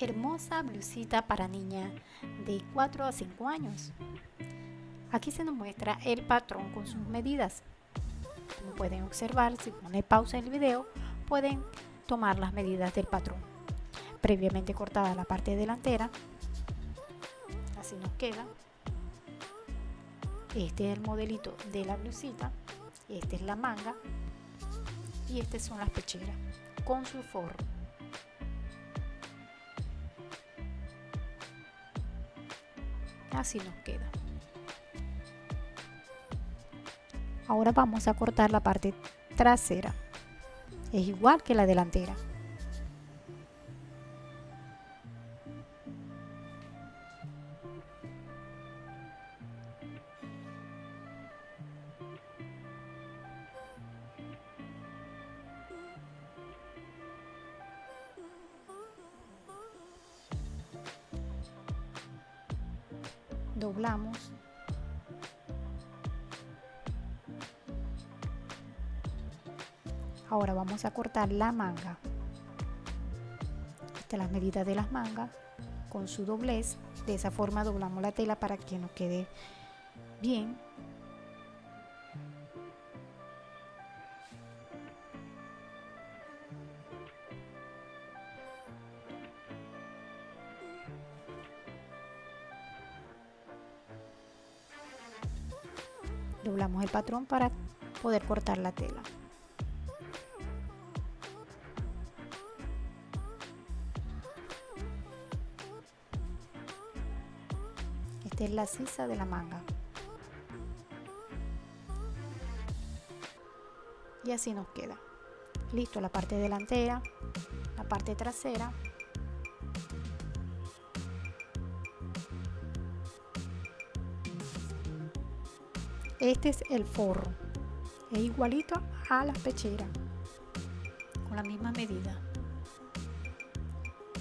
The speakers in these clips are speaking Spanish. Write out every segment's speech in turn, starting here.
hermosa blusita para niña de 4 a 5 años. Aquí se nos muestra el patrón con sus medidas. Como pueden observar, si ponen pausa el video, pueden tomar las medidas del patrón. Previamente cortada la parte delantera, así nos queda. Este es el modelito de la blusita, esta es la manga y estas son las pecheras con su forro. Así nos queda. Ahora vamos a cortar la parte trasera. Es igual que la delantera doblamos. Ahora vamos a cortar la manga. Esta es la medida de las mangas. Con su doblez de esa forma doblamos la tela para que nos quede bien doblamos el patrón para poder cortar la tela. Esta es la sisa de la manga. Y así nos queda. Listo la parte delantera la parte trasera este es el forro. Es igualito a las pecheras con la misma medida.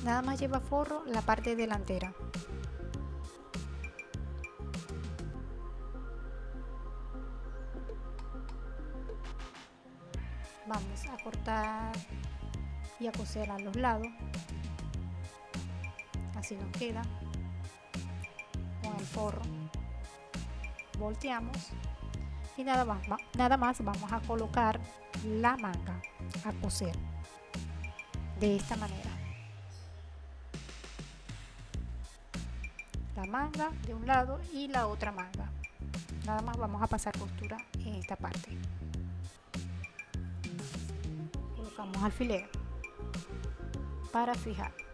Nada más lleva forro la parte delantera. Vamos a cortar y a coser a los lados. Así nos queda con el forro volteamos y nada más, nada más vamos a colocar la manga a coser de esta manera. La manga de un lado y la otra manga. Nada más vamos a pasar costura en esta parte. Colocamos alfiler para fijar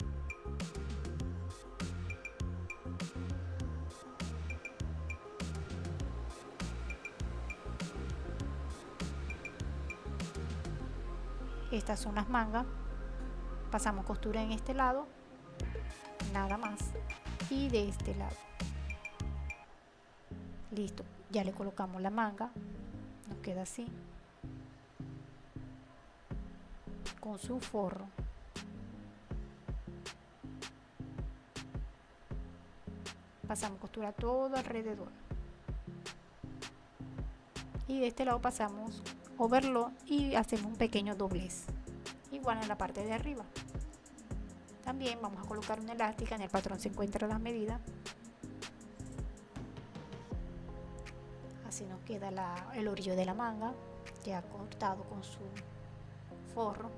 estas son las mangas. Pasamos costura en este lado. Nada más. Y de este lado. Listo. Ya le colocamos la manga. Nos queda así. Con su forro. Pasamos costura todo alrededor. Y de este lado pasamos overlock y hacemos un pequeño doblez. Igual en la parte de arriba. También vamos a colocar una elástica en el patrón se encuentra la medida. Así nos queda el orillo de la manga ya cortado con su forro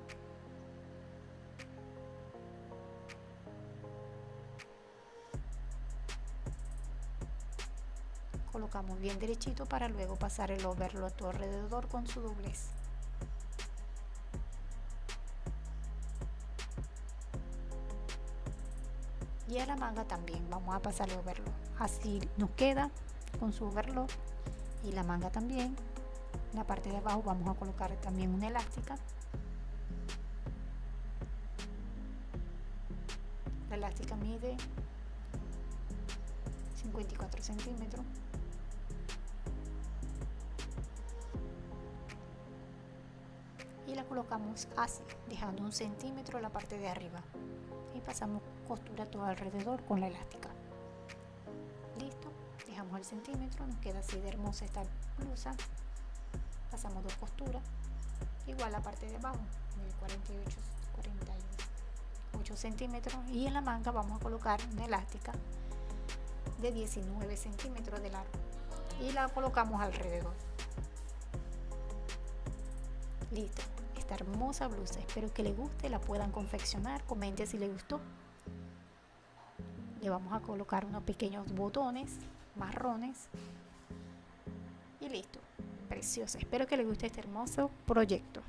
colocamos bien derechito para luego pasar el overlock todo alrededor con su doblez. Y a la manga también vamos a pasar el overlock así nos queda con su overlock y la manga también. La parte de abajo vamos a colocar también una elástica. La elástica mide 54 centímetros colocamos así dejando un centímetro la parte de arriba. Y pasamos costura todo alrededor con la elástica. Listo dejamos el centímetro nos queda así de hermosa esta blusa. Pasamos dos costuras igual la parte de abajo de 48 48 8 centímetros. Y en la manga vamos a colocar una elástica de 19 centímetros de largo. Y la colocamos alrededor. Listo hermosa blusa. Espero que le guste la puedan confeccionar. Comente si le gustó. Le vamos a colocar unos pequeños botones marrones. Y listo. Preciosa. Espero que le guste este hermoso proyecto